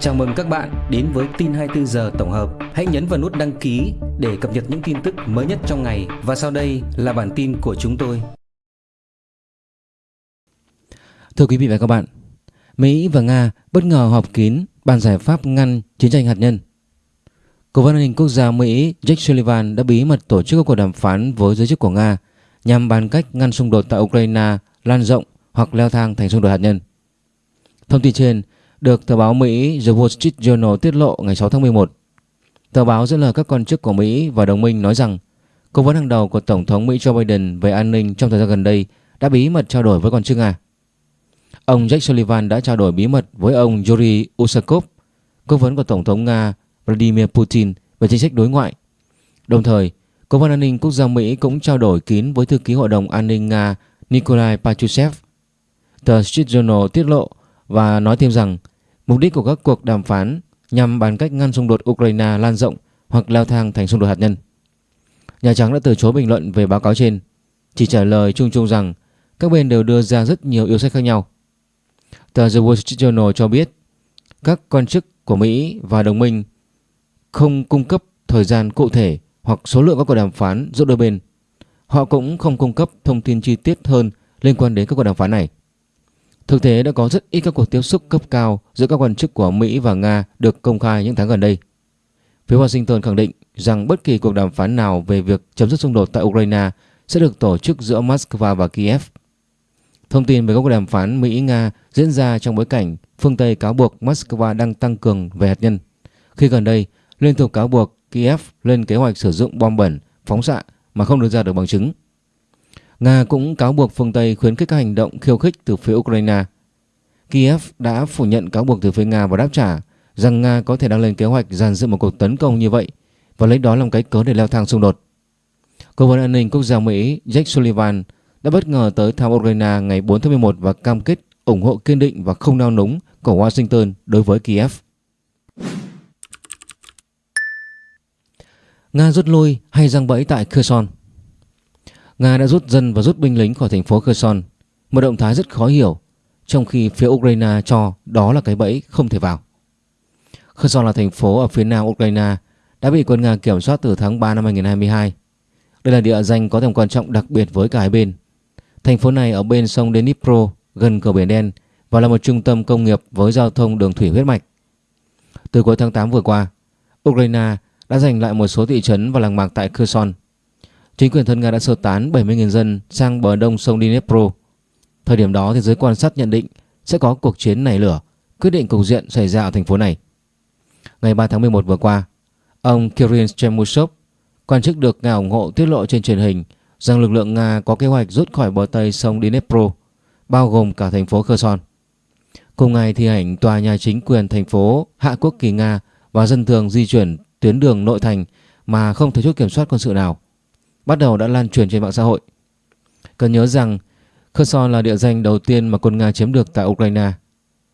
Chào mừng các bạn đến với tin 24 giờ tổng hợp. Hãy nhấn vào nút đăng ký để cập nhật những tin tức mới nhất trong ngày và sau đây là bản tin của chúng tôi. Thưa quý vị và các bạn, Mỹ và Nga bất ngờ họp kín bàn giải pháp ngăn chiến tranh hạt nhân. Cố vấn an ninh quốc gia Mỹ Jake Sullivan đã bí mật tổ chức các cuộc đàm phán với giới chức của Nga nhằm bàn cách ngăn xung đột tại Ukraine lan rộng hoặc leo thang thành xung đột hạt nhân. Thông tin trên được tờ báo Mỹ The Wall Street Journal tiết lộ ngày 6 tháng 11. Tờ báo dẫn lời các quan chức của Mỹ và đồng minh nói rằng cố vấn hàng đầu của Tổng thống Mỹ Joe Biden về an ninh trong thời gian gần đây đã bí mật trao đổi với quan chức Nga. Ông Jake Sullivan đã trao đổi bí mật với ông Yuri Usakov, cố vấn của Tổng thống Nga Vladimir Putin về chính sách đối ngoại. Đồng thời, Cố vấn an ninh quốc gia Mỹ cũng trao đổi kín với thư ký Hội đồng An ninh Nga Nikolai Patrushev. Tờ Street Journal tiết lộ và nói thêm rằng mục đích của các cuộc đàm phán nhằm bàn cách ngăn xung đột Ukraine lan rộng hoặc leo thang thành xung đột hạt nhân. Nhà Trắng đã từ chối bình luận về báo cáo trên, chỉ trả lời chung chung rằng các bên đều đưa ra rất nhiều yêu sách khác nhau. Tờ The Wall Street Journal cho biết các quan chức của Mỹ và đồng minh không cung cấp thời gian cụ thể hoặc số lượng các cuộc đàm phán giữa đôi bên. Họ cũng không cung cấp thông tin chi tiết hơn liên quan đến các cuộc đàm phán này. Thực tế đã có rất ít các cuộc tiếp xúc cấp cao giữa các quan chức của Mỹ và Nga được công khai những tháng gần đây. Phía Washington khẳng định rằng bất kỳ cuộc đàm phán nào về việc chấm dứt xung đột tại Ukraine sẽ được tổ chức giữa Moscow và Kiev. Thông tin về các cuộc đàm phán Mỹ-Nga diễn ra trong bối cảnh phương Tây cáo buộc Moscow đang tăng cường về hạt nhân. Khi gần đây, liên tục cáo buộc Kiev lên kế hoạch sử dụng bom bẩn, phóng xạ mà không đưa ra được bằng chứng. Nga cũng cáo buộc phương Tây khuyến khích các hành động khiêu khích từ phía Ukraine. Kiev đã phủ nhận cáo buộc từ phía Nga và đáp trả rằng Nga có thể đang lên kế hoạch dàn dựng một cuộc tấn công như vậy và lấy đó làm cái cớ để leo thang xung đột. Cố vấn an ninh quốc gia Mỹ Jake Sullivan đã bất ngờ tới thăm Ukraine ngày 4 tháng 11 và cam kết ủng hộ kiên định và không nao núng của Washington đối với Kiev. Nga rút lui hay răng bẫy tại Kherson Nga đã rút dân và rút binh lính khỏi thành phố Kherson. Một động thái rất khó hiểu, Trong khi phía Ukraine cho đó là cái bẫy không thể vào. Kherson là thành phố ở phía nam Ukraine, Đã bị quân Nga kiểm soát từ tháng 3 năm 2022 Đây là địa danh có tầm quan trọng đặc biệt với cả hai bên. Thành phố này ở bên sông Dnipro, gần cửa biển đen, Và là một trung tâm công nghiệp với giao thông đường thủy huyết mạch. Từ cuối tháng 8 vừa qua, Ukraine đã giành lại một số thị trấn và làng mạc tại Kherson. Chính quyền thân Nga đã sơ tán 70.000 dân sang bờ đông sông Dnipro. Thời điểm đó thì giới quan sát nhận định sẽ có cuộc chiến nảy lửa, quyết định cục diện xảy ra ở thành phố này. Ngày 3 tháng 11 vừa qua, ông Kirill Chemushov, quan chức được Nga ủng hộ tiết lộ trên truyền hình rằng lực lượng Nga có kế hoạch rút khỏi bờ tây sông Dnipro, bao gồm cả thành phố Kherson. Cùng ngày thì ảnh tòa nhà chính quyền thành phố Hạ Quốc kỳ Nga và dân thường di chuyển tuyến đường nội thành mà không thể chốt kiểm soát quân sự nào bắt đầu đã lan truyền trên mạng xã hội. Cần nhớ rằng Kherson là địa danh đầu tiên mà quân Nga chiếm được tại Ukraine.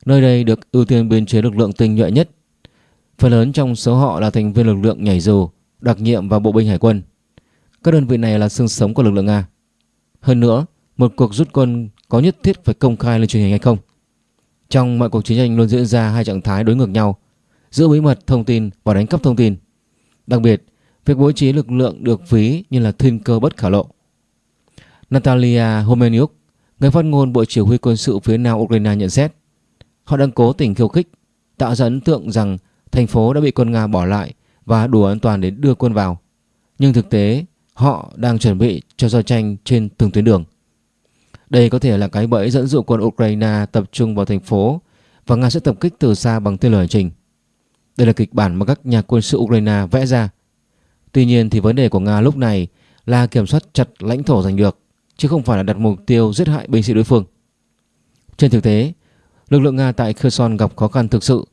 Nơi đây được ưu tiên biên chế lực lượng tinh nhuệ nhất. Phần lớn trong số họ là thành viên lực lượng nhảy dù, đặc nhiệm và bộ binh hải quân. Các đơn vị này là xương sống của lực lượng Nga. Hơn nữa, một cuộc rút quân có nhất thiết phải công khai lên truyền hình hay không? Trong mọi cuộc chiến tranh luôn diễn ra hai trạng thái đối ngược nhau giữ bí mật thông tin và đánh cắp thông tin. Đặc biệt, việc bố trí lực lượng được ví như là thiên cơ bất khả lộ. Natalia Homeniuk, người phát ngôn Bộ Chỉ huy quân sự phía Nam Ukraine nhận xét, họ đang cố tình khiêu khích, tạo ra ấn tượng rằng thành phố đã bị quân Nga bỏ lại và đủ an toàn để đưa quân vào. Nhưng thực tế, họ đang chuẩn bị cho giao tranh trên từng tuyến đường. Đây có thể là cái bẫy dẫn dụ quân Ukraine tập trung vào thành phố và Nga sẽ tập kích từ xa bằng tên lửa hành trình. Đây là kịch bản mà các nhà quân sự Ukraine vẽ ra. Tuy nhiên thì vấn đề của Nga lúc này là kiểm soát chặt lãnh thổ giành được, chứ không phải là đặt mục tiêu giết hại binh sĩ đối phương. Trên thực tế, lực lượng Nga tại Kherson gặp khó khăn thực sự.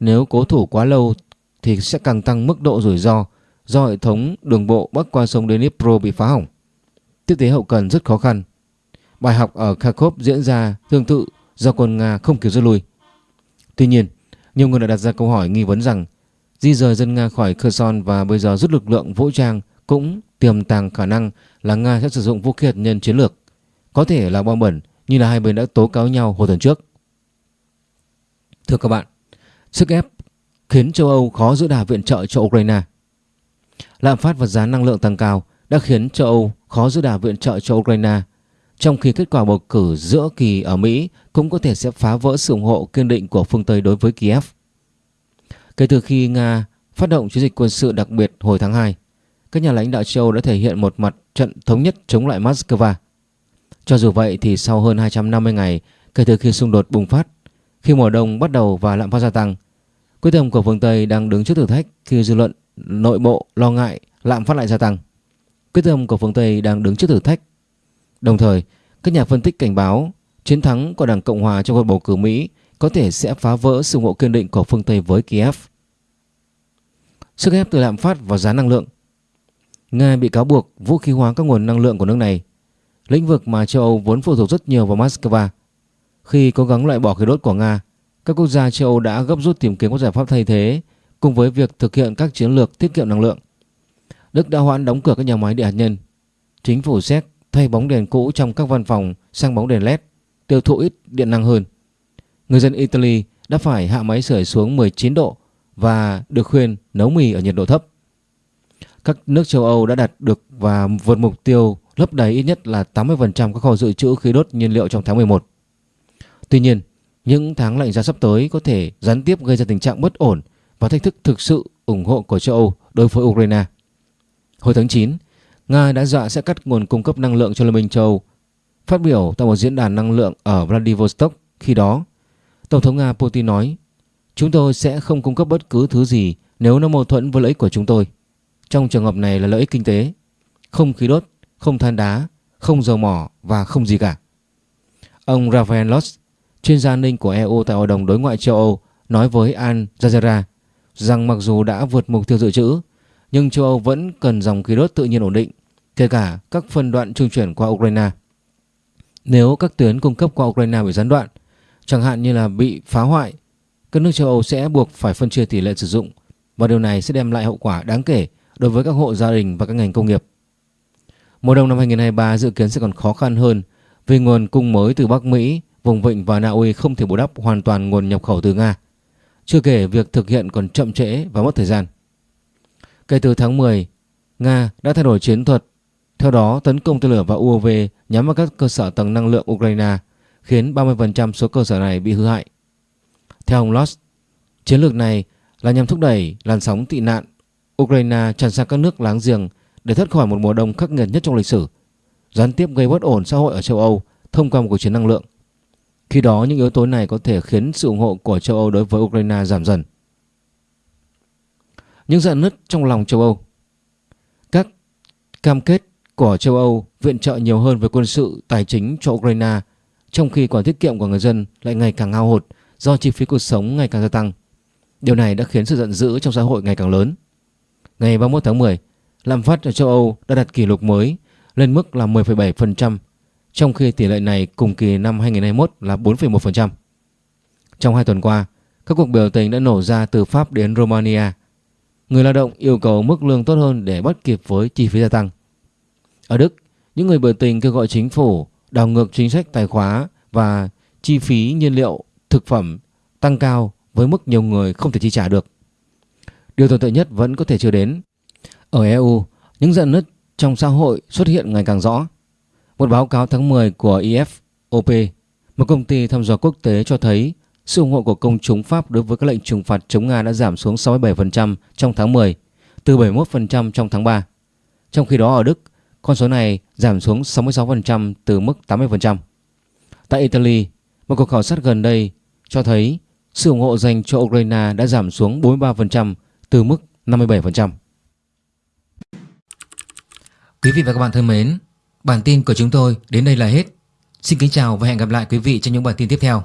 Nếu cố thủ quá lâu thì sẽ càng tăng mức độ rủi ro do hệ thống đường bộ bắc qua sông Dnipro bị phá hỏng. Tiếp tế hậu cần rất khó khăn. Bài học ở Kharkov diễn ra tương tự do quân Nga không kịp rút lui. Tuy nhiên, nhiều người đã đặt ra câu hỏi nghi vấn rằng di rời dân Nga khỏi Kherson và bây giờ rút lực lượng vũ trang cũng tiềm tàng khả năng là Nga sẽ sử dụng vũ khí hạt nhân chiến lược, có thể là bom bẩn như là hai bên đã tố cáo nhau hồi tuần trước. Thưa các bạn, Sức ép khiến châu Âu khó giữ đà viện trợ cho Ukraine. Lạm phát và giá năng lượng tăng cao đã khiến châu Âu khó giữ đà viện trợ cho Ukraine, trong khi kết quả bầu cử giữa kỳ ở Mỹ cũng có thể sẽ phá vỡ sự ủng hộ kiên định của phương Tây đối với Kiev. Kể từ khi Nga phát động chiến dịch quân sự đặc biệt hồi tháng 2, các nhà lãnh đạo châu Âu đã thể hiện một mặt trận thống nhất chống lại Moscow. Cho dù vậy thì sau hơn 250 ngày kể từ khi xung đột bùng phát, khi mùa đông bắt đầu và lạm phát gia tăng, quyết tâm của phương Tây đang đứng trước thử thách khi dư luận nội bộ lo ngại lạm phát lại gia tăng. Quyết tâm của phương Tây đang đứng trước thử thách. Đồng thời, các nhà phân tích cảnh báo chiến thắng của Đảng Cộng Hòa trong cuộc bầu cử Mỹ có thể sẽ phá vỡ sự ngộ kiên định của phương Tây với Kiev. Sức ép từ lạm phát và giá năng lượng Nga bị cáo buộc vũ khí hóa các nguồn năng lượng của nước này, lĩnh vực mà châu Âu vốn phụ thuộc rất nhiều vào Moscow. Khi cố gắng loại bỏ khí đốt của Nga, các quốc gia châu Âu đã gấp rút tìm kiếm các giải pháp thay thế cùng với việc thực hiện các chiến lược tiết kiệm năng lượng. Đức đã hoãn đóng cửa các nhà máy điện hạt nhân. Chính phủ Séc thay bóng đèn cũ trong các văn phòng sang bóng đèn LED, tiêu thụ ít điện năng hơn. Người dân Italy đã phải hạ máy sưởi xuống 19 độ và được khuyên nấu mì ở nhiệt độ thấp. Các nước châu Âu đã đạt được và vượt mục tiêu lấp đầy ít nhất là 80% các kho dự trữ khí đốt nhiên liệu trong tháng 11. Tuy nhiên, những tháng lạnh giá sắp tới có thể gián tiếp gây ra tình trạng bất ổn và thách thức thực sự ủng hộ của châu Âu đối với Ukraine. Hồi tháng 9, Nga đã dọa sẽ cắt nguồn cung cấp năng lượng cho Liên minh châu Âu. Phát biểu tại một diễn đàn năng lượng ở Vladivostok khi đó, Tổng thống Nga Putin nói Chúng tôi sẽ không cung cấp bất cứ thứ gì nếu nó mâu thuẫn với lợi ích của chúng tôi. Trong trường hợp này là lợi ích kinh tế, không khí đốt, không than đá, không dầu mỏ và không gì cả. Ông Rafael Loss, chuyên gia an ninh của EU tại Hội đồng Đối ngoại châu Âu, nói với Al Jazeera rằng mặc dù đã vượt mục tiêu dự trữ, nhưng châu Âu vẫn cần dòng khí đốt tự nhiên ổn định, kể cả các phân đoạn trung chuyển qua Ukraine. Nếu các tuyến cung cấp qua Ukraine bị gián đoạn, chẳng hạn như là bị phá hoại, các nước châu Âu sẽ buộc phải phân chia tỷ lệ sử dụng và điều này sẽ đem lại hậu quả đáng kể đối với các hộ gia đình và các ngành công nghiệp. Mùa đông năm 2023 dự kiến sẽ còn khó khăn hơn vì nguồn cung mới từ Bắc Mỹ, vùng vịnh và Na Uy không thể bù đắp hoàn toàn nguồn nhập khẩu từ Nga. Chưa kể việc thực hiện còn chậm trễ và mất thời gian. Kể từ tháng 10, Nga đã thay đổi chiến thuật, theo đó tấn công tên lửa và UAV nhắm vào các cơ sở tầng năng lượng Ukraine, khiến 30% số cơ sở này bị hư hại. Theo ông Loss, chiến lược này là nhằm thúc đẩy làn sóng tị nạn Ukraine tràn sang các nước láng giềng để thoát khỏi một mùa đông khắc nghiệt nhất trong lịch sử, gián tiếp gây bất ổn xã hội ở châu Âu thông qua một cuộc chiến năng lượng. Khi đó những yếu tố này có thể khiến sự ủng hộ của châu Âu đối với Ukraine giảm dần. Những dạn nứt trong lòng châu Âu Các cam kết của châu Âu viện trợ nhiều hơn về quân sự tài chính cho Ukraine trong khi khoản tiết kiệm của người dân lại ngày càng hao hụt do chi phí cuộc sống ngày càng gia tăng. Điều này đã khiến sự giận dữ trong xã hội ngày càng lớn. Ngày 31 tháng 10, lạm phát ở châu Âu đã đạt kỷ lục mới lên mức là 10,7%, trong khi tỷ lệ này cùng kỳ năm 2021 là 4,1%. Trong hai tuần qua, các cuộc biểu tình đã nổ ra từ Pháp đến Romania. Người lao động yêu cầu mức lương tốt hơn để bắt kịp với chi phí gia tăng. Ở Đức, những người biểu tình kêu gọi chính phủ đảo ngược chính sách tài khóa và chi phí nhiên liệu, thực phẩm tăng cao với mức nhiều người không thể chi trả được. Điều tồi tệ nhất vẫn có thể chưa đến. Ở EU, những dạn nứt trong xã hội xuất hiện ngày càng rõ. Một báo cáo tháng 10 của IFOP, một công ty thăm dò quốc tế cho thấy sự ủng hộ của công chúng Pháp đối với các lệnh trừng phạt chống Nga đã giảm xuống 67% trong tháng 10, từ 71% trong tháng 3. Trong khi đó ở Đức, con số này giảm xuống 66% từ mức 80%. Tại Italy, một cuộc khảo sát gần đây cho thấy sự ủng hộ dành cho Ukraine đã giảm xuống 43% từ mức 57%. Quý vị và các bạn thân mến, bản tin của chúng tôi đến đây là hết. Xin kính chào và hẹn gặp lại quý vị trong những bản tin tiếp theo.